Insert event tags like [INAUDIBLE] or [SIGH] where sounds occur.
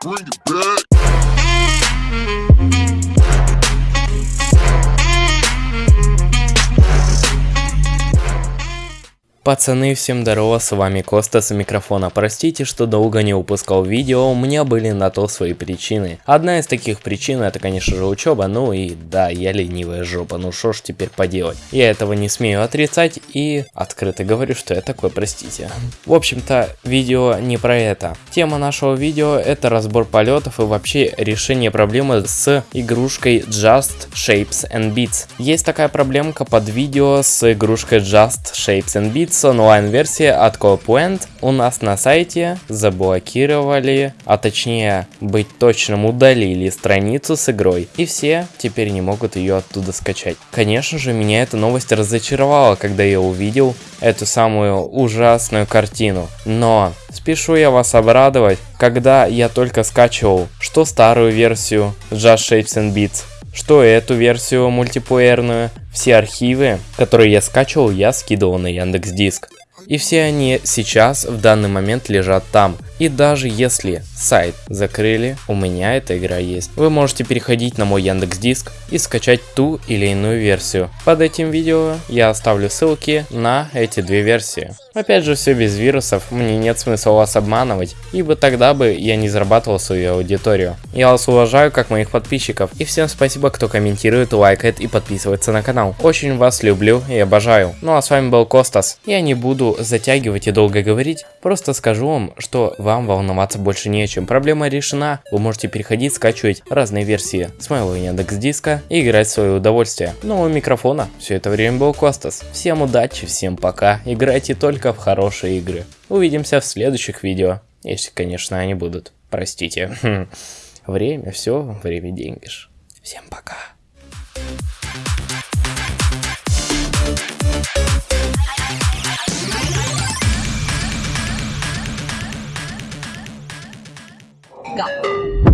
Bring it back. Пацаны, всем здорово, с вами Коста с микрофона. Простите, что долго не выпускал видео, у меня были на то свои причины. Одна из таких причин это, конечно же, учеба, ну и да, я ленивая жопа, ну что ж теперь поделать. Я этого не смею отрицать и открыто говорю, что я такой, простите. В общем-то, видео не про это. Тема нашего видео это разбор полетов и вообще решение проблемы с игрушкой Just Shapes and Beats. Есть такая проблемка под видео с игрушкой Just Shapes and Beats, онлайн-версия от CoPoint у нас на сайте заблокировали, а точнее быть точным удалили страницу с игрой. И все теперь не могут ее оттуда скачать. Конечно же, меня эта новость разочаровала, когда я увидел эту самую ужасную картину. Но спешу я вас обрадовать, когда я только скачивал что старую версию Just Shapes and Beats, что эту версию мультиплеерную, все архивы, которые я скачивал, я скидывал на Яндекс Диск. И все они сейчас в данный момент лежат там. И даже если сайт закрыли, у меня эта игра есть. Вы можете переходить на мой Яндекс Диск и скачать ту или иную версию. Под этим видео я оставлю ссылки на эти две версии. Опять же, все без вирусов, мне нет смысла вас обманывать, ибо тогда бы я не зарабатывал свою аудиторию. Я вас уважаю как моих подписчиков, и всем спасибо, кто комментирует, лайкает и подписывается на канал. Очень вас люблю и обожаю. Ну а с вами был Костас. Я не буду затягивать и долго говорить, просто скажу вам, что вам волноваться больше не о чем. Проблема решена, вы можете переходить, скачивать разные версии с моего Яндекс Диска и играть в свое удовольствие. Ну у микрофона все это время был Костас. Всем удачи, всем пока, играйте только в хорошие игры. Увидимся в следующих видео, если, конечно, они будут. Простите. [LAUGHS] Время, все, время деньги. Всем пока. 不要。